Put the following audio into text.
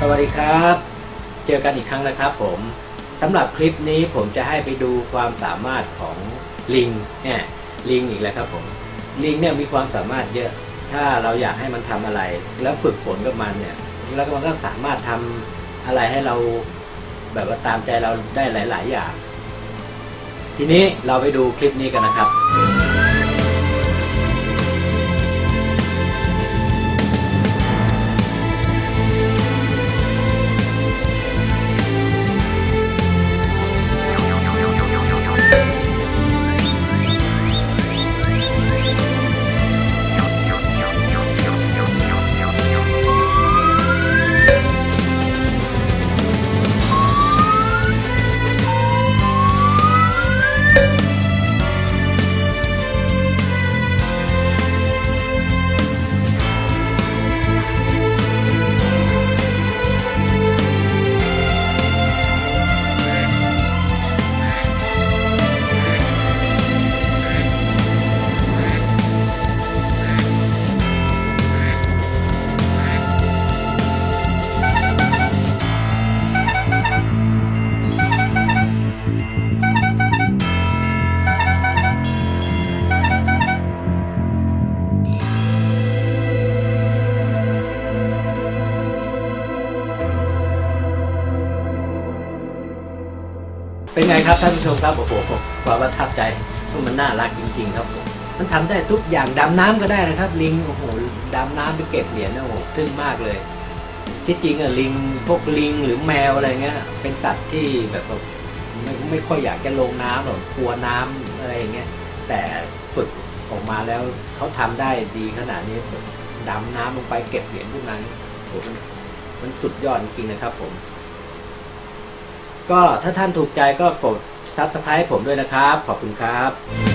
สวัสดีครับ เจอกันอีกครั้งนะครับผมสำหรับคลิปนี้ผมจะให้ไปดูความสามารถของลิงเนี่ยลิงอีกแล้วครับผมลิงเนี่ยมีความสามารถเยอะ ถ้าเราอยากให้มันทำอะไร แล้วฝึกฝนกับมันเนี่ย แล้วมันก็สามารถทำอะไรให้เราแบบว่าตามใจเราได้หลาย ๆ อย่าง ทีนี้เราไปดูคลิปนี้กันนะครับ เป็นไงครับท่านผู้ชมครับโอ้โหความประทับใจมันน่ารักจริง ๆ ครับผมมันทำได้ทุกอย่างดำน้ำก็ได้นะครับ ลิงโอ้โหดำน้ำไปเก็บเหรียญนะโอ้โหทึ่งมากเลย ที่จริงอะลิงพวกลิงหรือแมวอะไรเงี้ยเป็นสัตว์ที่แบบไม่ไม่ค่อยอยากจะลงน้ำหรอกกลัวน้ำอะไรอย่างเงี้ยแต่ฝึกออกมาแล้วเขาทำได้ดีขนาดนี้ดำน้ำลงไปเก็บเหรียญพวกนั้นโอ้โหมันมันสุดยอดจริงๆนะครับผม ก็ถ้าท่านถูกใจก็กด subscribe ผมด้วยนะครับ ขอบคุณครับ